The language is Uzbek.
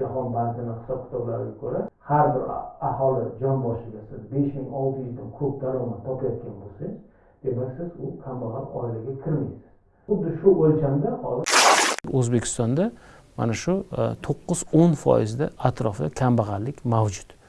jahon bankini hisob kitoblariga ko'ra har bir aholi jon boshiga siz besh ming olti yuzdan ko'p daromad topayotgan bo'lsangiz demak siz u kambag'al oilaga kirmaysiz. Xuddi shu o'lchamda hozir o'zbekistonda mana shu e, to'qqiz o'n foizda atrofida kambag'allik mavjud.